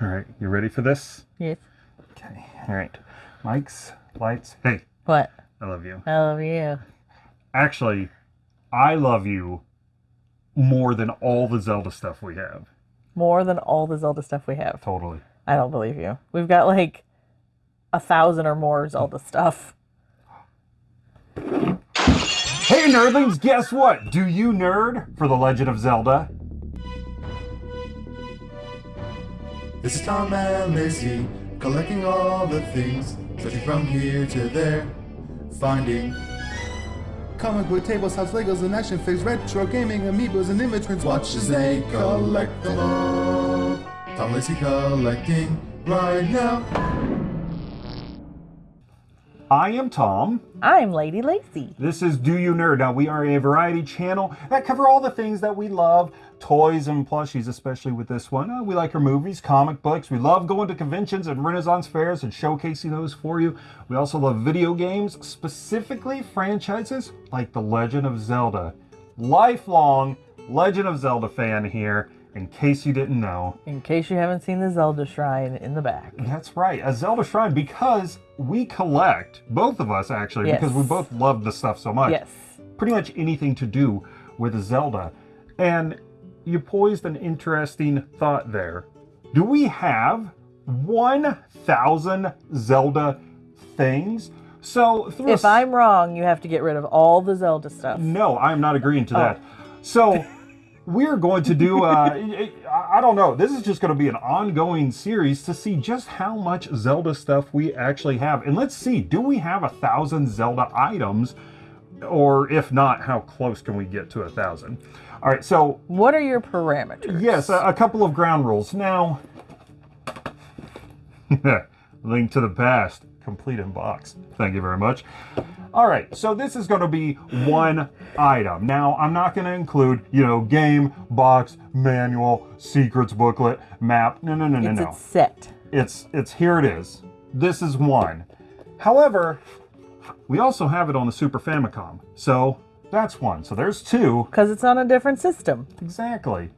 All right, you ready for this? Yes. Okay. All right. Mics, lights. Hey, What? I love you. I love you. Actually, I love you more than all the Zelda stuff we have. More than all the Zelda stuff we have. Totally. I don't believe you. We've got like a thousand or more Zelda stuff. Hey, nerdlings, guess what? Do you nerd for The Legend of Zelda? This is Tom and Lacey, collecting all the things, searching from here to there, finding comic book tables, house Legos, and action figures, retro gaming, amiibos, and immigrants. Watch as they collect them all. Tom Lacey collecting right now. I am Tom. I'm Lady Lacey. This is Do You Nerd. Now, we are a variety channel that cover all the things that we love toys and plushies, especially with this one. Uh, we like our movies, comic books. We love going to conventions and Renaissance fairs and showcasing those for you. We also love video games, specifically franchises like The Legend of Zelda. Lifelong Legend of Zelda fan here, in case you didn't know. In case you haven't seen the Zelda shrine in the back. That's right, a Zelda shrine because we collect, both of us actually, Yes. because we both love the stuff so much. Yes. Pretty much anything to do with Zelda. And you posed an interesting thought there. Do we have 1,000 Zelda things? So, through If I'm wrong, you have to get rid of all the Zelda stuff. no, I'm not agreeing to that. Oh. So we're going to do, uh, I don't know, this is just going to be an ongoing series to see just how much Zelda stuff we actually have. And let's see, do we have a thousand Zelda items? Or if not, how close can we get to a thousand? All right, so What are your parameters? yes, a, a couple of ground rules. Now, link to the past, complete in box. Thank you very much. All right, so this is going to be one item. Now, I'm not going to include, you know, game, box, manual, secrets booklet, map. No, no, no, no, It's no. its set. It's it's here it is. This is one. However, we also have it on the Super Famicom. So, that's one. So there's two. Because it's on a different system. Exactly.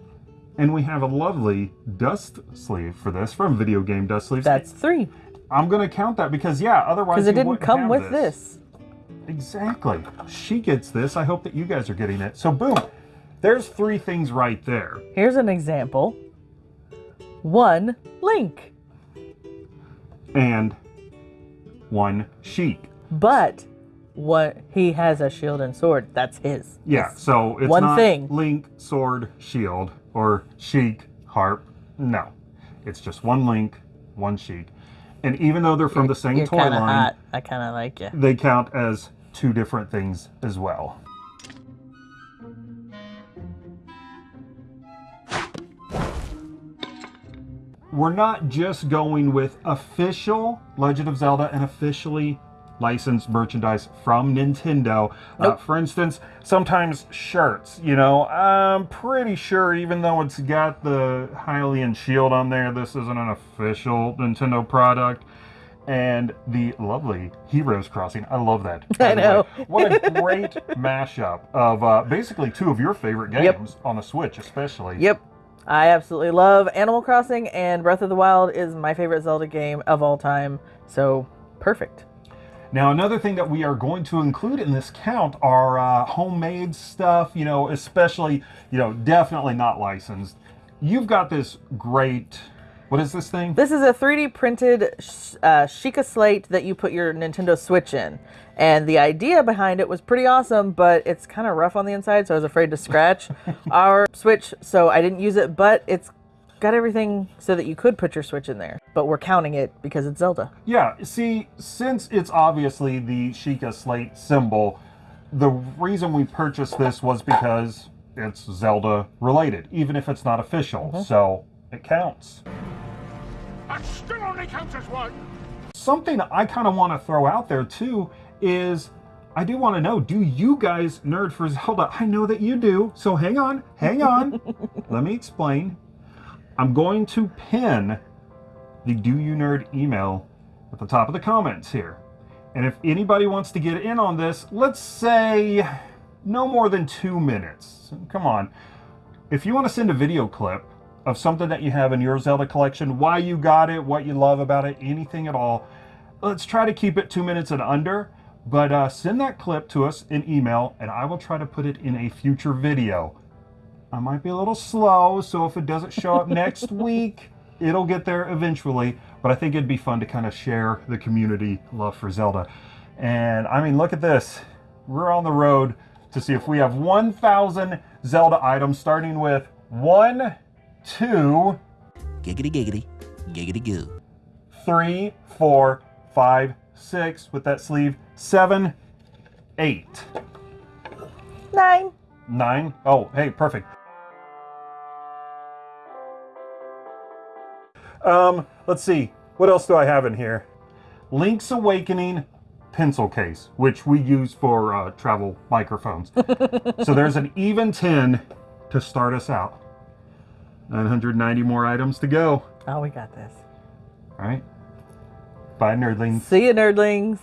And we have a lovely dust sleeve for this from Video Game Dust Sleeves. That's three. I'm going to count that because, yeah, otherwise Because it didn't come with this. Exactly. She gets this. I hope that you guys are getting it. So, boom. There's three things right there. Here's an example. One, Link. And one Sheik. But what he has a shield and sword. That's his. Yeah, so it's One not thing. Link, sword, shield, or Sheik, harp. No. It's just one Link, one Sheik. And even though they're from the same You're toy line, hot. I kind of like you. they count as two different things as well. We're not just going with official Legend of Zelda and officially licensed merchandise from Nintendo. Uh, for instance, sometimes shirts, you know, I'm pretty sure even though it's got the Hylian shield on there, this isn't an official Nintendo product and the lovely Heroes Crossing. I love that. I know. way. What a great mashup of uh, basically two of your favorite games Yep. on the Switch, especially. Yep. I absolutely love Animal Crossing, and Breath of the Wild is my favorite Zelda game of all time. So, perfect. Now, another thing that we are going to include in this count are uh, homemade stuff, you know, especially, you know, definitely not licensed. You've got this great, what is this thing? This is a 3D printed uh, Sheikah slate that you put your Nintendo Switch in. And the idea behind it was pretty awesome, but it's kind of rough on the inside, so I was afraid to scratch our Switch, so I didn't use it. But it's got everything so that you could put your Switch in there. But we're counting it because it's Zelda. Yeah, see, since it's obviously the Sheikah slate symbol, the reason we purchased this was because it's Zelda related, even if it's not official. Mm-hmm. So it counts. That still only counts as one. Something I kind of want to throw out there too is I do want to know do you guys nerd for Zelda? I know that you do. So hang on, hang on. Let me explain. I'm going to pin the Do You Nerd email at the top of the comments here. And if anybody wants to get in on this, let's say no more than two minutes. Come on. If you want to send a video clip of something that you have in your Zelda collection, why you got it, what you love about it, anything at all. Let's try to keep it two minutes and under, but uh, send that clip to us in email and I will try to put it in a future video. I might be a little slow, so if it doesn't show up next week, it'll get there eventually. But I think it'd be fun to kind of share the community love for Zelda. And I mean, look at this. We're on the road to see if we have 1,000 Zelda items, starting with one, two, Giggity giggity, giggity goo. three, four, five, six, with that sleeve, seven, eight, Nine. nine. Oh, hey, perfect. Um, let's see. What else do I have in here? Link's Awakening pencil case, which we use for uh, travel microphones. so there's an even 10 to start us out. 990 more items to go. Oh, we got this. All right. Bye, nerdlings. See you, nerdlings.